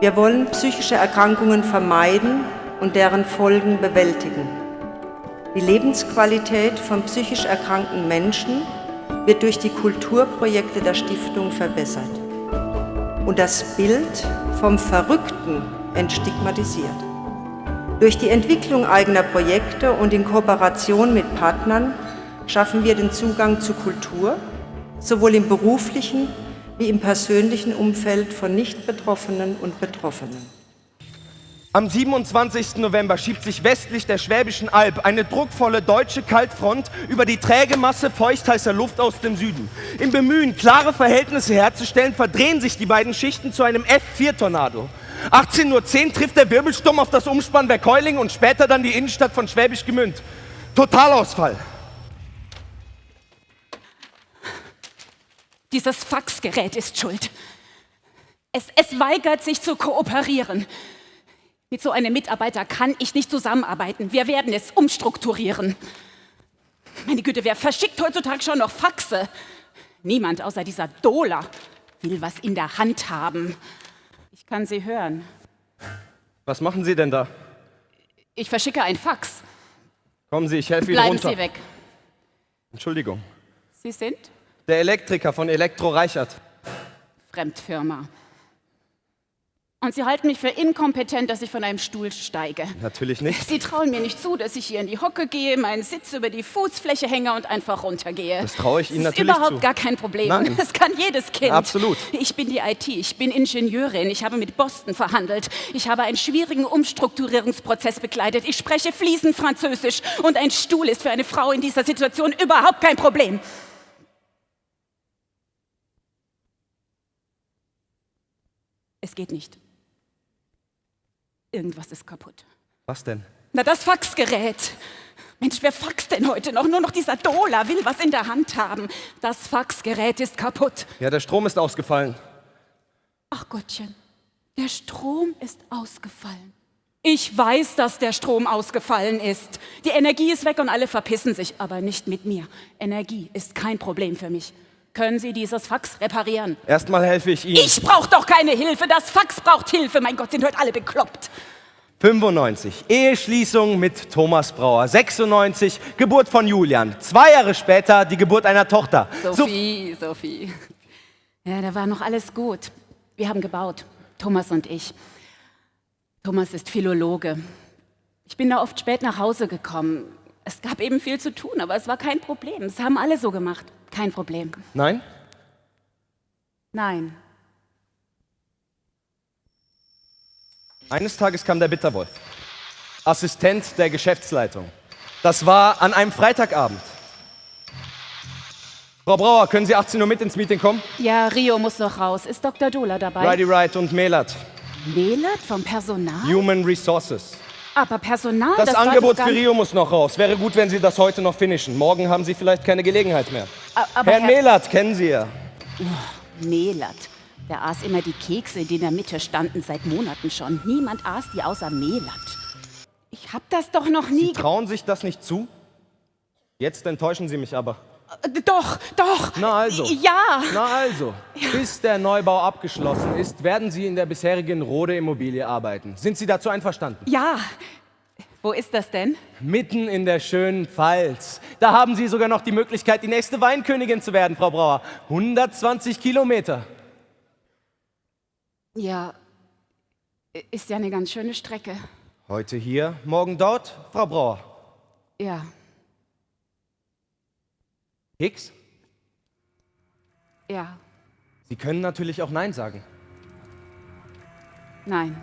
Wir wollen psychische Erkrankungen vermeiden und deren Folgen bewältigen. Die Lebensqualität von psychisch erkrankten Menschen wird durch die Kulturprojekte der Stiftung verbessert und das Bild vom Verrückten entstigmatisiert. Durch die Entwicklung eigener Projekte und in Kooperation mit Partnern schaffen wir den Zugang zu Kultur, sowohl im beruflichen wie im persönlichen Umfeld von Nicht-Betroffenen und Betroffenen. Am 27. November schiebt sich westlich der Schwäbischen Alb eine druckvolle deutsche Kaltfront über die träge Masse feuchtheißer Luft aus dem Süden. Im Bemühen, klare Verhältnisse herzustellen, verdrehen sich die beiden Schichten zu einem F4-Tornado. 18.10 Uhr trifft der Wirbelsturm auf das Umspannwerk Heuling und später dann die Innenstadt von Schwäbisch Gemünd. Totalausfall. Dieses Faxgerät ist schuld. Es, es weigert sich zu kooperieren. Mit so einem Mitarbeiter kann ich nicht zusammenarbeiten. Wir werden es umstrukturieren. Meine Güte, wer verschickt heutzutage schon noch Faxe? Niemand außer dieser Dola will was in der Hand haben. Ich kann Sie hören. Was machen Sie denn da? Ich verschicke ein Fax. Kommen Sie, ich helfe Ihnen Bleiben runter. Sie weg. Entschuldigung. Sie sind Der Elektriker von Elektro Reichert. Fremdfirma. Und Sie halten mich für inkompetent, dass ich von einem Stuhl steige. Natürlich nicht. Sie trauen mir nicht zu, dass ich hier in die Hocke gehe, meinen Sitz über die Fußfläche hänge und einfach runtergehe. Das traue ich Ihnen das ist natürlich überhaupt zu. gar kein Problem. Nein. Das kann jedes Kind. Absolut. Ich bin die IT, ich bin Ingenieurin, ich habe mit Boston verhandelt. Ich habe einen schwierigen Umstrukturierungsprozess begleitet. Ich spreche fließend Französisch und ein Stuhl ist für eine Frau in dieser Situation überhaupt kein Problem. Geht nicht. Irgendwas ist kaputt. Was denn? Na, das Faxgerät. Mensch, wer faxt denn heute noch? Nur noch dieser Dola will was in der Hand haben. Das Faxgerät ist kaputt. Ja, der Strom ist ausgefallen. Ach Gottchen, der Strom ist ausgefallen. Ich weiß, dass der Strom ausgefallen ist. Die Energie ist weg und alle verpissen sich, aber nicht mit mir. Energie ist kein Problem für mich. Können Sie dieses Fax reparieren? Erstmal helfe ich Ihnen. Ich brauche doch keine Hilfe. Das Fax braucht Hilfe. Mein Gott, sind heute alle bekloppt. 95. Eheschließung mit Thomas Brauer. 96. Geburt von Julian. Zwei Jahre später die Geburt einer Tochter. So- Sophie, Sophie. Ja, da war noch alles gut. Wir haben gebaut, Thomas und ich. Thomas ist Philologe. Ich bin da oft spät nach Hause gekommen. Es gab eben viel zu tun, aber es war kein Problem. Es haben alle so gemacht. Kein Problem. Nein? Nein. Eines Tages kam der Bitterwolf. Assistent der Geschäftsleitung. Das war an einem Freitagabend. Frau Brauer, können Sie 18 Uhr mit ins Meeting kommen? Ja, Rio muss noch raus. Ist Dr. Dola dabei? Righty Wright und Melat. Melat vom Personal? Human Resources. Aber Personal, Das, das Angebot für Rio muss noch raus. Wäre gut, wenn Sie das heute noch finishen. Morgen haben Sie vielleicht keine Gelegenheit mehr. Aber Herrn Melat kennen Sie ja. Melat. Der aß immer die Kekse, die in der Mitte standen, seit Monaten schon. Niemand aß die außer Melat. Ich hab das doch noch nie... Sie trauen sich das nicht zu? Jetzt enttäuschen Sie mich aber. Äh, Doch, doch. Na also. Ja. Na also, bis der Neubau abgeschlossen ist, werden Sie in der bisherigen Rode Immobilie arbeiten. Sind Sie dazu einverstanden? Ja. Wo ist das denn? Mitten in der schönen Pfalz. Da haben Sie sogar noch die Möglichkeit, die nächste Weinkönigin zu werden, Frau Brauer. 120 Kilometer. Ja. Ist ja eine ganz schöne Strecke. Heute hier, morgen dort, Frau Brauer. Ja. Hicks, Ja. Sie können natürlich auch Nein sagen. Nein.